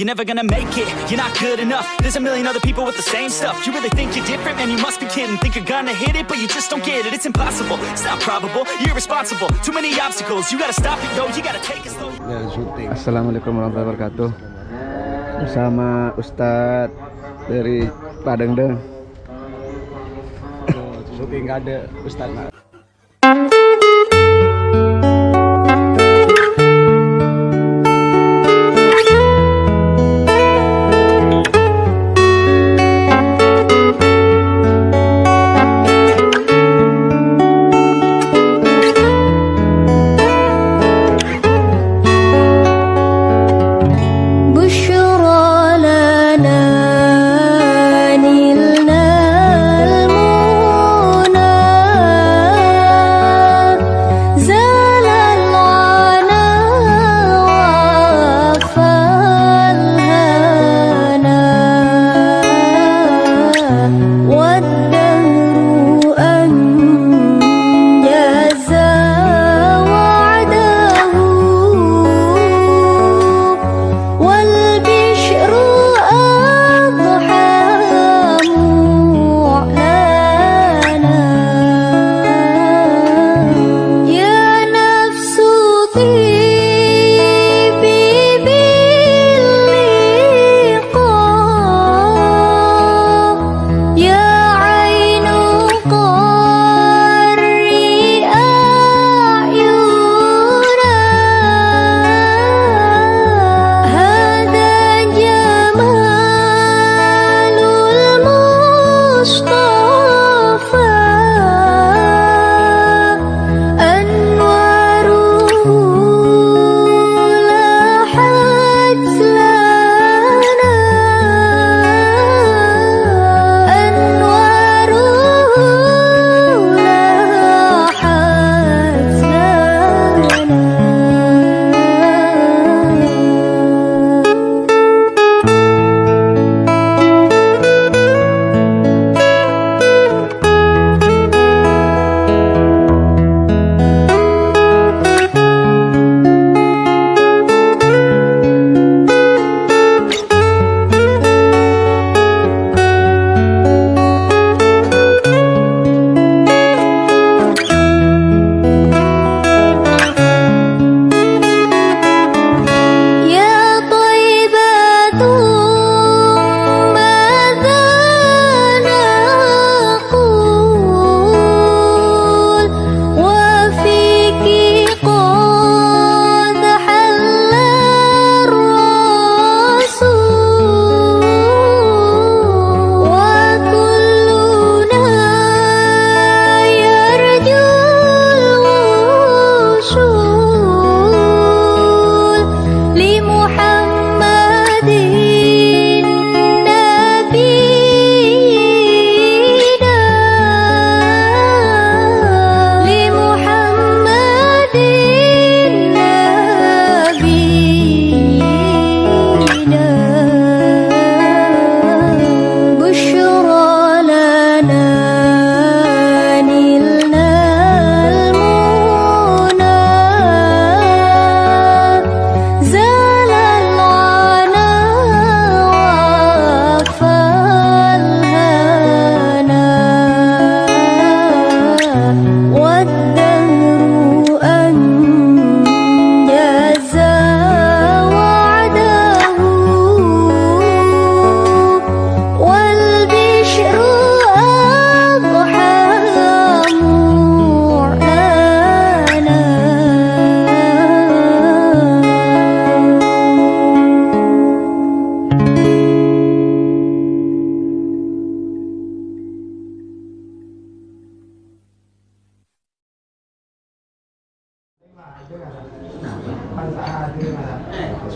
You're never gonna make it, you're not good enough. There's a million other people with the same stuff. You really think you're different? Man, you must be kidding. Think you're gonna hit it, but you just don't get it. It's impossible, it's not probable, you're irresponsible. Too mmany obstacles, you gotta stop it, yo. You gotta take it slow. Assalamualaikum warahmatullahi wabarakatuh. Bersama Ustadz dari Padang Deng. Syuting ada Ustadz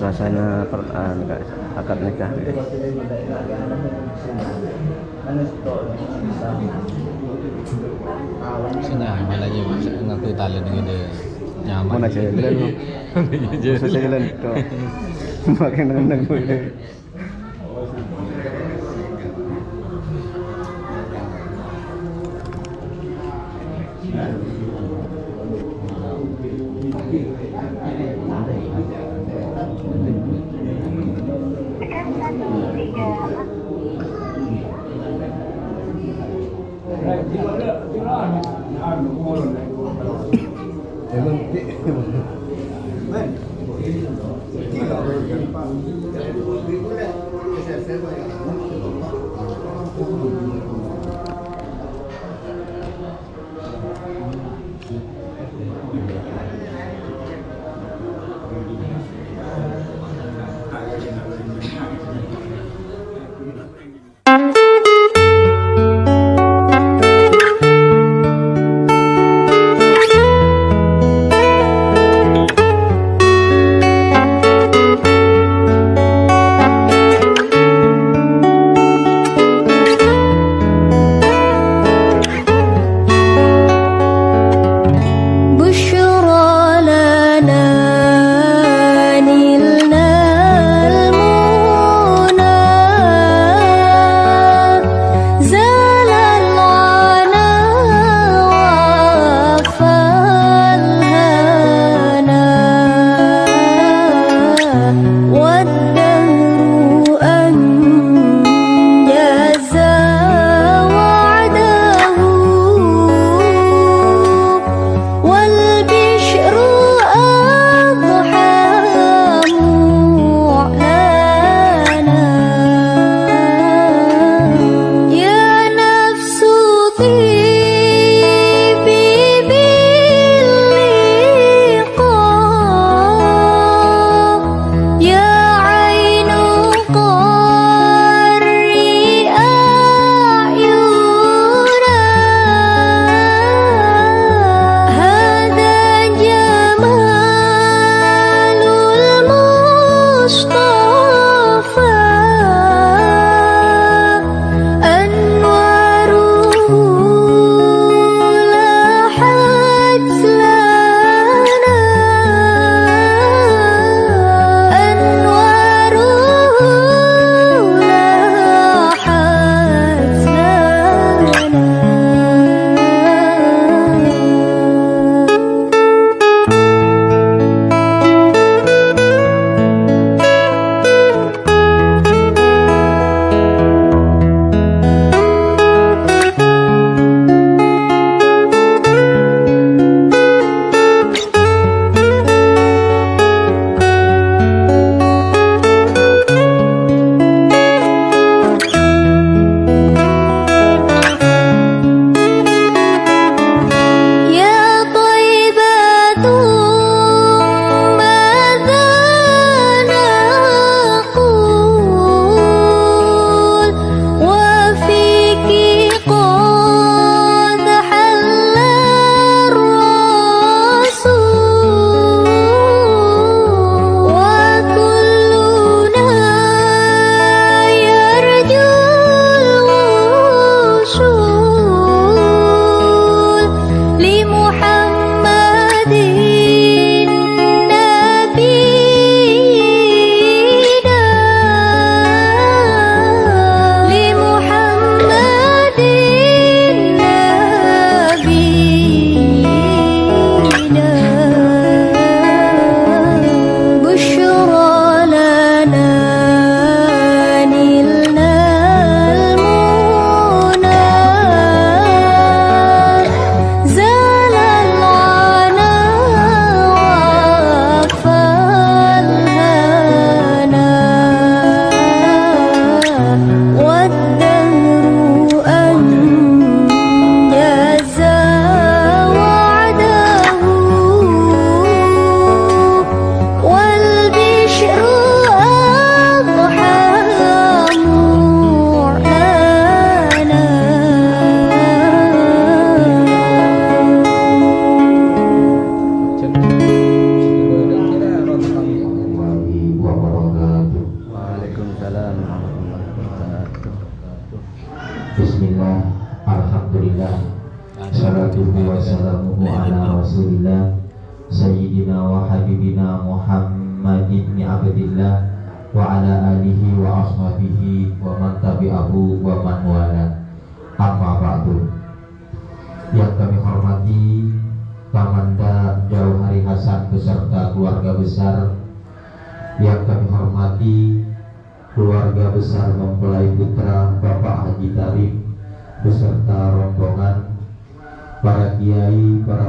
suasana per, uh, akad nikah. Sini ambil aja ngaku tali dengan dia nyaman. Mana jalan susah jalan tuh makin nendang gue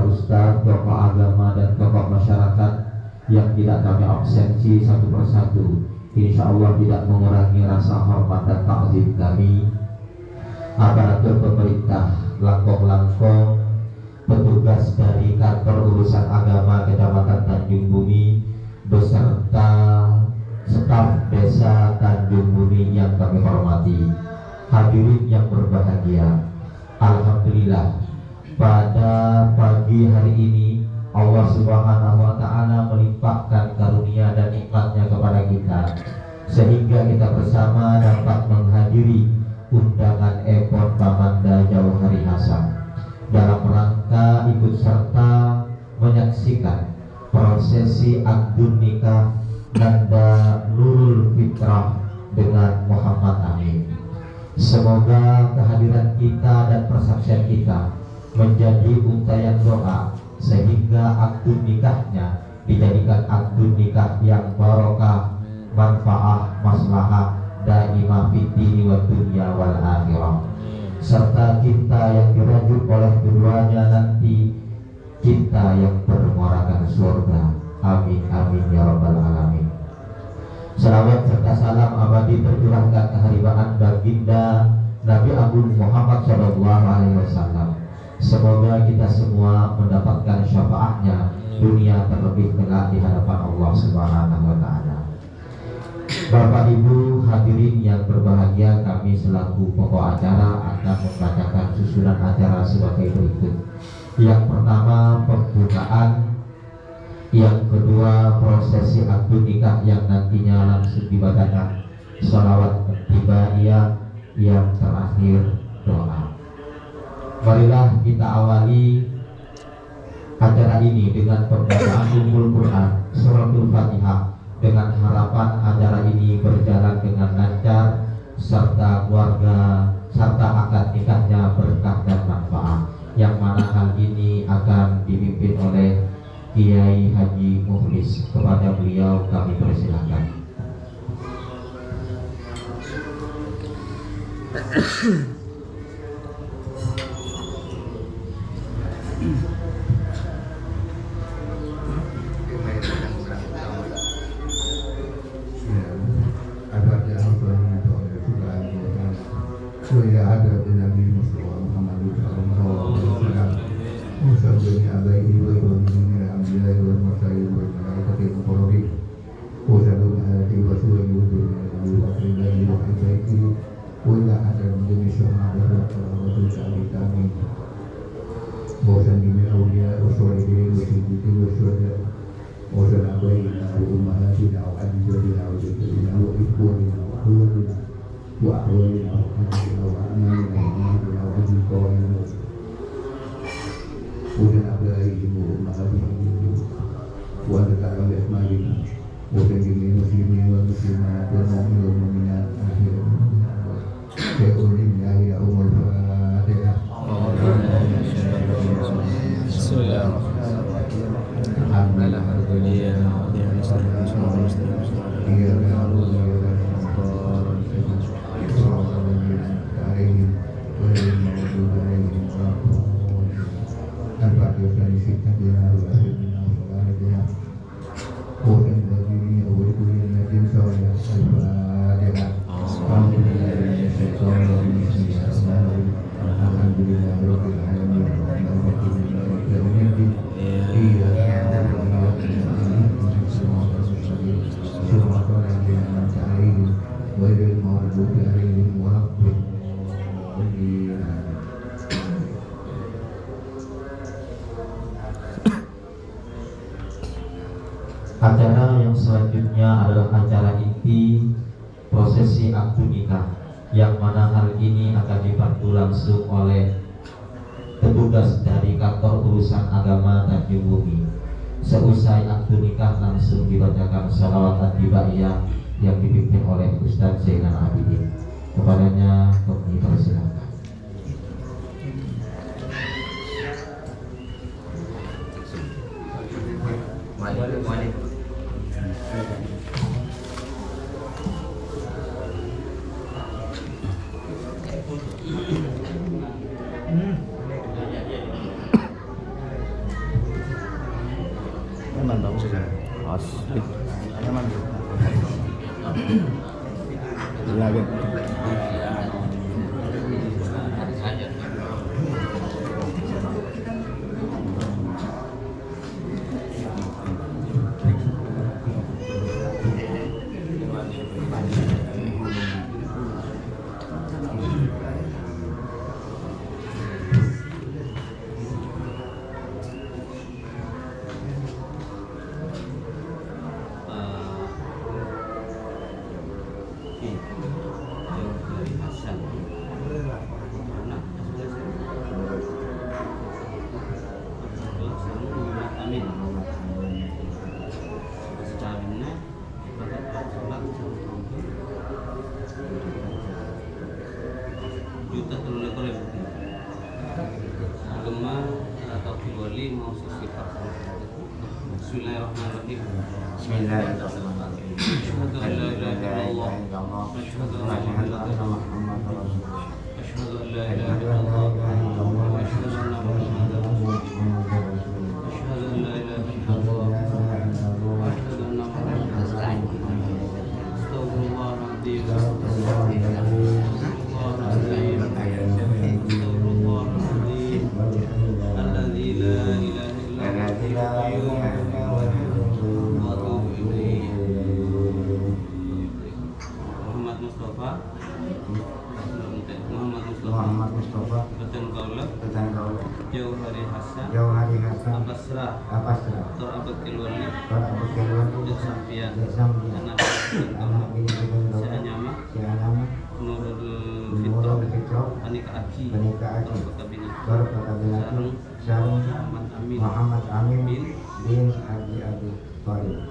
ustadz, tokoh agama dan tokoh masyarakat yang tidak kami absensi satu persatu. Insya Allah tidak mengurangi rasa hormat dan takzim kami. Aparatur pemerintah, langkong-langkong, petugas dari kantor urusan agama Kecamatan Tanjung Bumi beserta staf desa Tanjung Bumi yang kami hormati. Hadirin yang berbahagia, Alhamdulillah pada pagi hari ini Allah Subhanahu wa taala melimpahkan karunia dan nikmatnya kepada kita sehingga kita bersama dapat menghadiri undangan Epon Pamanda Jauh Hari Hasan dalam rangka ikut serta menyaksikan prosesi akdun nikah Nanda Nurul Fitrah dengan Muhammad Amin. Semoga kehadiran kita dan persaksian kita menjadi untayan doa sehingga akdun nikahnya dijadikan akdun nikah yang barokah, manfaah, maslahah, daimah fitini wa dunya wal akhirah. Serta cinta yang dirajut oleh keduanya nanti cinta yang bermuarakan surga. Amin amin ya rabbal alamin. Salawat serta salam abadi tercurahkan keharibaan baginda Nabi Agung Muhammad Shallallahu Alaihi Wasallam. Semoga kita semua mendapatkan syafaatnya dunia terlebih kelak di hadapan Allah Subhanahu Wa Taala. Bapak Ibu hadirin yang berbahagia kami selaku pokok acara akan membacakan susunan acara sebagai berikut. Yang pertama pembukaan yang kedua prosesi akad nikah yang nantinya langsung dibacakan salawat tibaiyah yang terakhir doa marilah kita awali acara ini dengan pembacaan ummul Quran suratul Fatihah dengan harapan acara ini berjalan dengan lancar serta keluarga serta akad nikahnya berkah dan manfaat yang mana hal ini akan dipimpin oleh Kiai Haji Muhlis kepada beliau kami persilahkan. Mm-hmm. Prosesi akad nikah yang mana hal ini akan dibantu langsung oleh petugas dari kantor urusan agama Tanjung Bumi. Seusai akad nikah langsung dibacakan salawat adibaiyah yang dipimpin oleh Ustadz Zainal Abidin. Kepadanya kami persilakan. Muhdatsul Qorib. Agama atau Wali mau sisi Bismillahirrahmanirrahim. Bismillahirrahmanirrahim. Muhammad Amin bin, bin Haji Abi Thalib.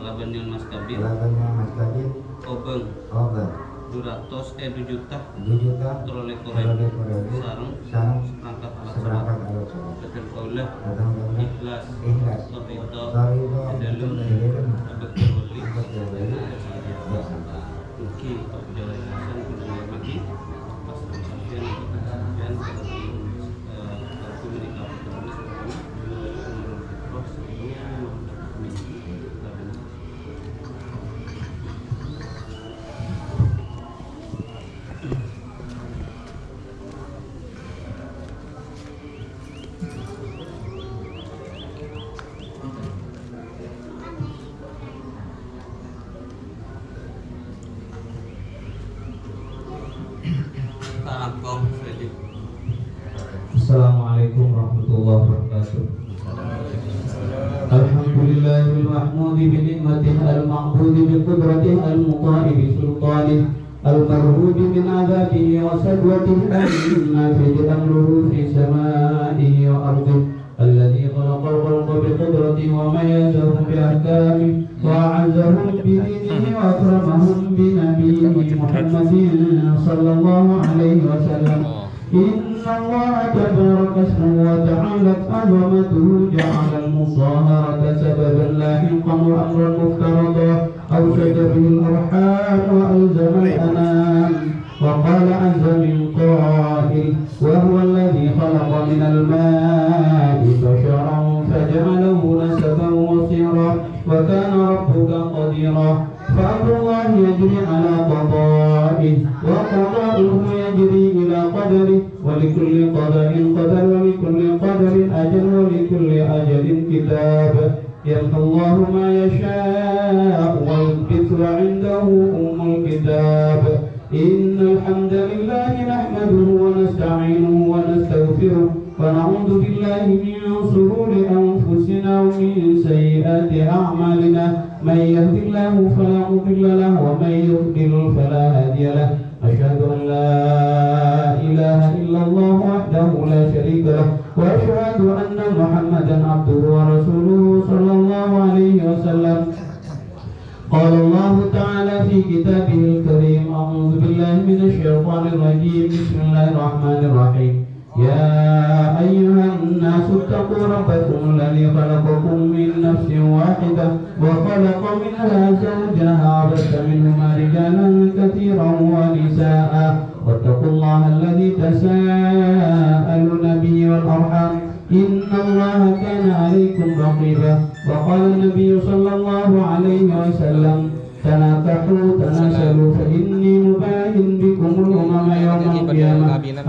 Labanyan Mas Kabir. Labanyan Mas Kabir. Obeng. Obeng. Duratos eh juta. juta. Terlebih korek. Terlebih korek. Sarung. Sarung. Serangkat alat Seperangkat alat sholat. Kadang kaulah. Kadang kaulah. Ikhlas. Ikhlas. Torito. Torito. Adalun. Adalun. Abad Teroleh. Abad Teroleh. Mungkin kalau jalan langsung. Pas kita. المحمود بنعمته المعبود بقدرته المطاع بسلطانه المرهوب من عذابه وسدوته وسلوته النافذ أمره خلق من الماء بشرا فجعله نسبا وصيرا وكان ربك قديرا فأمر الله يجري على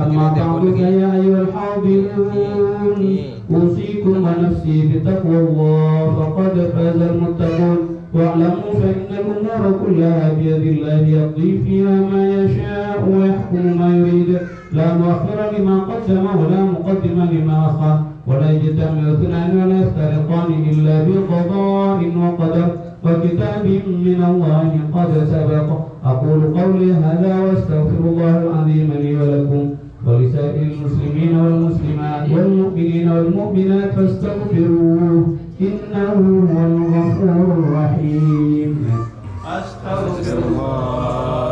أما بعد فيا أيها الحاضرون أوصيكم ونفسي بتقوى الله فقد فاز المتقون واعلموا فإن الأمور كلها بيد الله يقضي فيها ما يشاء ويحكم ما يريد لا مؤخر لما قدم ولا مقدم لما أخر ولا يجتمع اثنان ولا يفترقان إلا بقضاء وقدر وكتاب من الله قد سبق أقول قولي هذا وأستغفر الله العظيم لي ولكم ولسائر المسلمين والمسلمات والمؤمنين والمؤمنات فاستغفروه إنه هو الغفور الرحيم. أستغفر الله.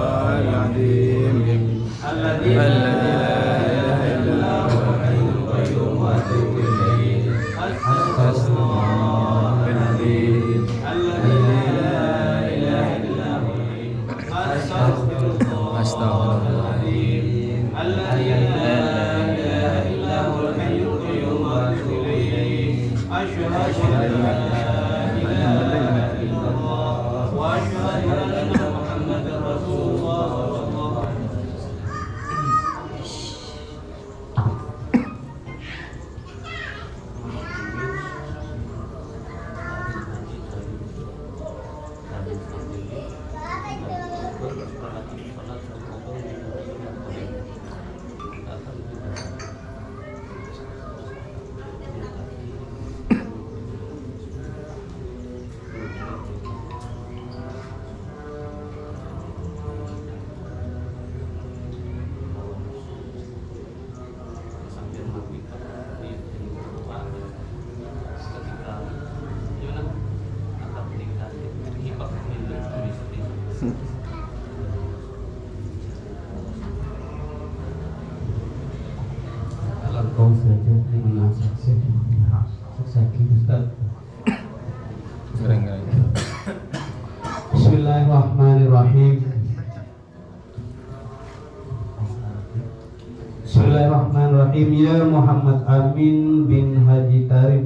Bismillahirrahmanirrahim Ya Muhammad Amin bin Haji Tarif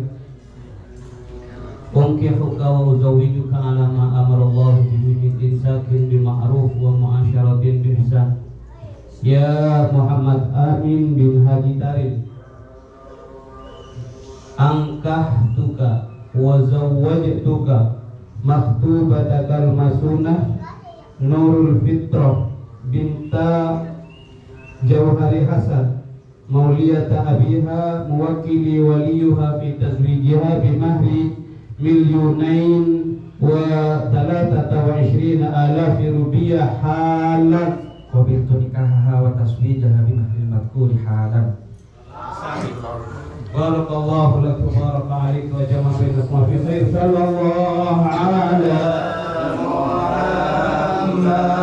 Unkihuka wa uzawijuka ala ma amarallahu bihi min insakin bima'ruf wa mu'asyaratin bihsan Ya Muhammad Amin bin Haji Tarif Angkah tuka wa zawwajtuka maktubatakal masunah Nurul Fitrah binta Jauhari Hasan مولية أبيها موكلي وليها في تزويجها بمهر مليونين وثلاثة وعشرين آلاف روبية حالا. قبلت نكاحها وتزويجها بمهر المذكور حالا. بارك الله لك وبارك عليك وجمع بينكما في خير. صلى الله على محمد.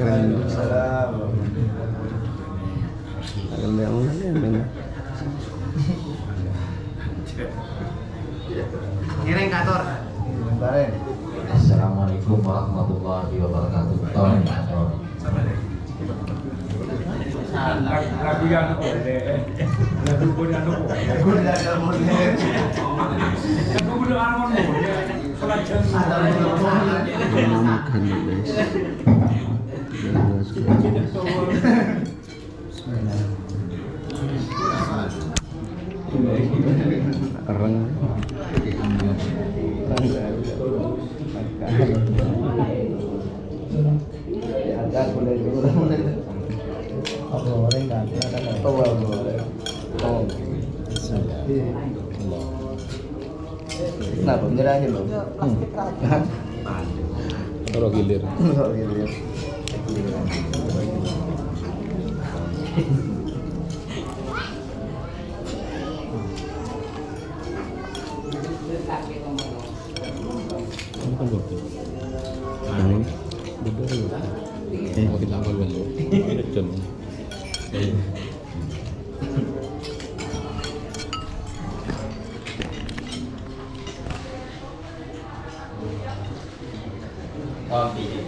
Assalamualaikum. Assalamualaikum warahmatullahi wabarakatuh. Tolong kantor. Lagu yang. Makan guys. 啊！对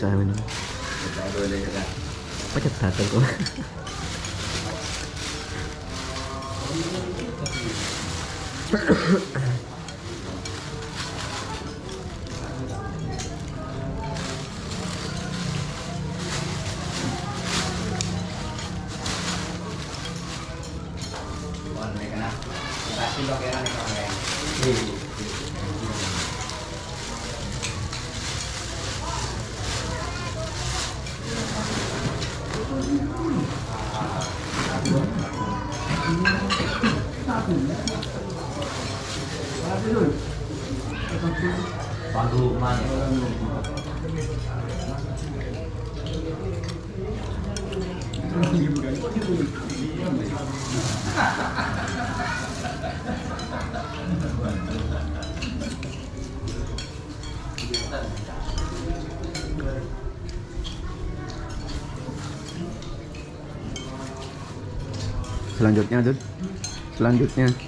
sao mình. Quá chặt thật rồi cô. selanjutnya Dud selanjutnya.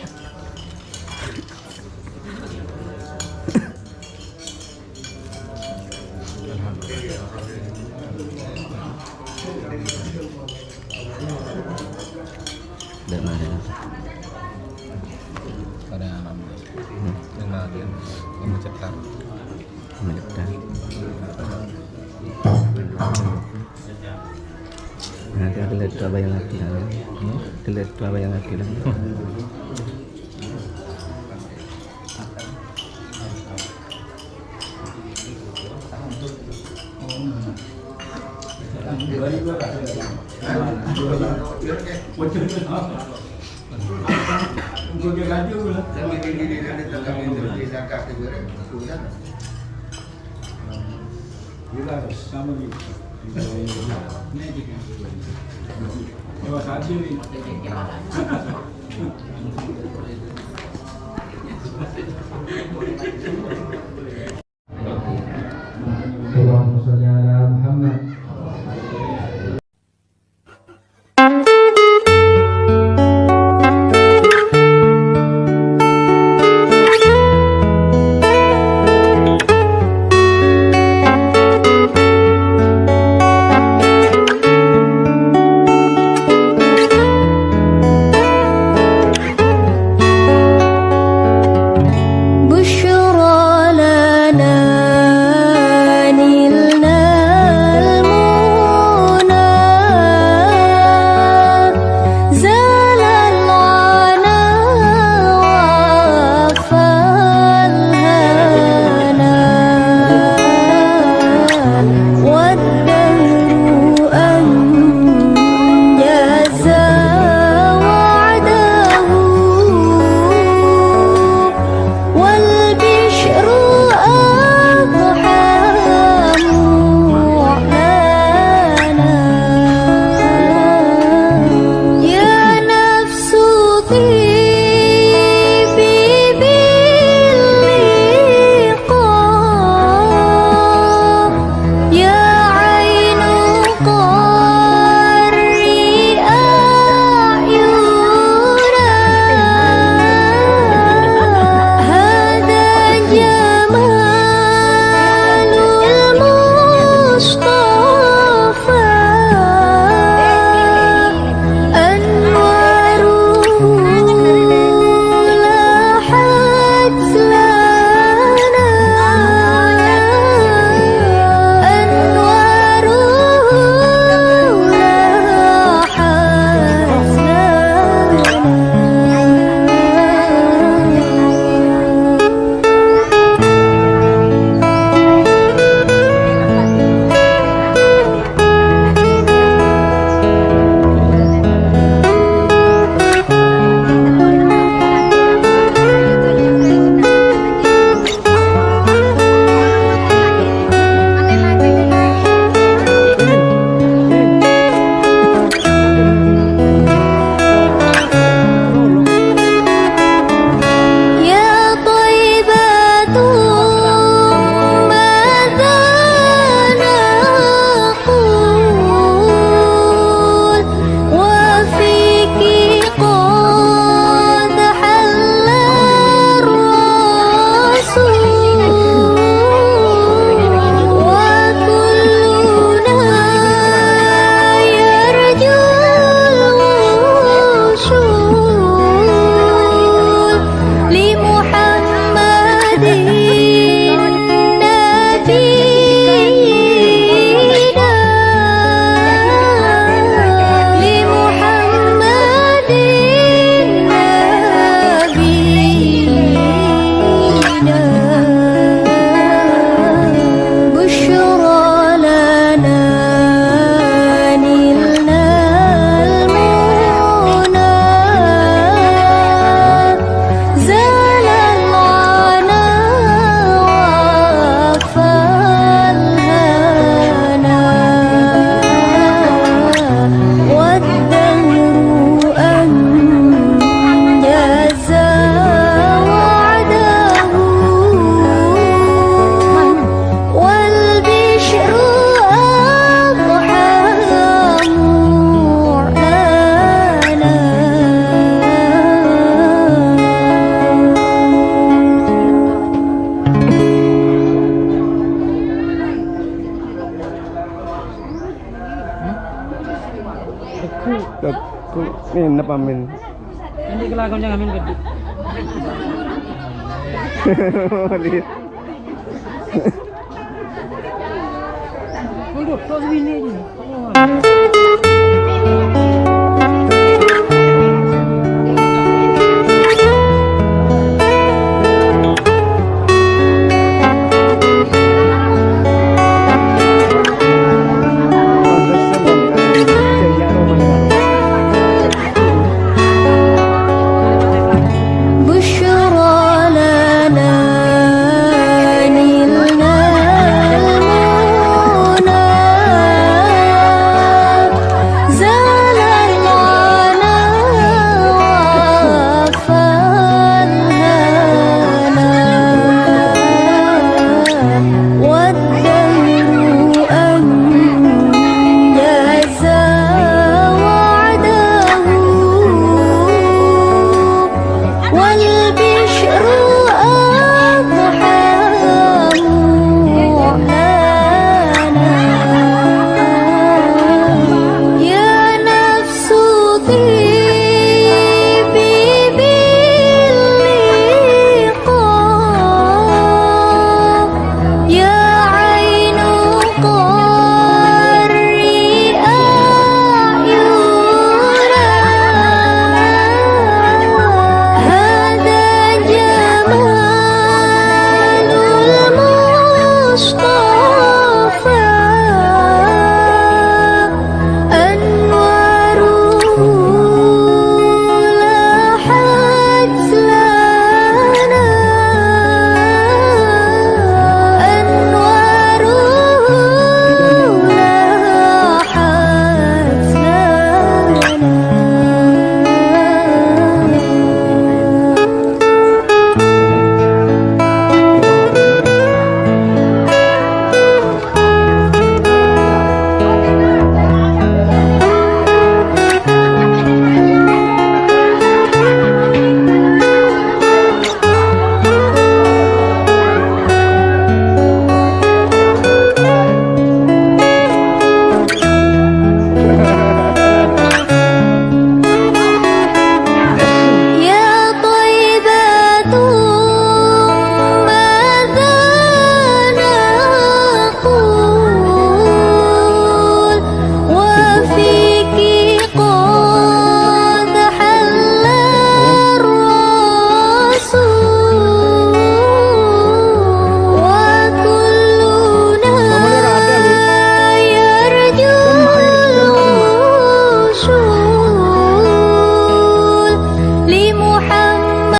Uyduk toz bilmeydin.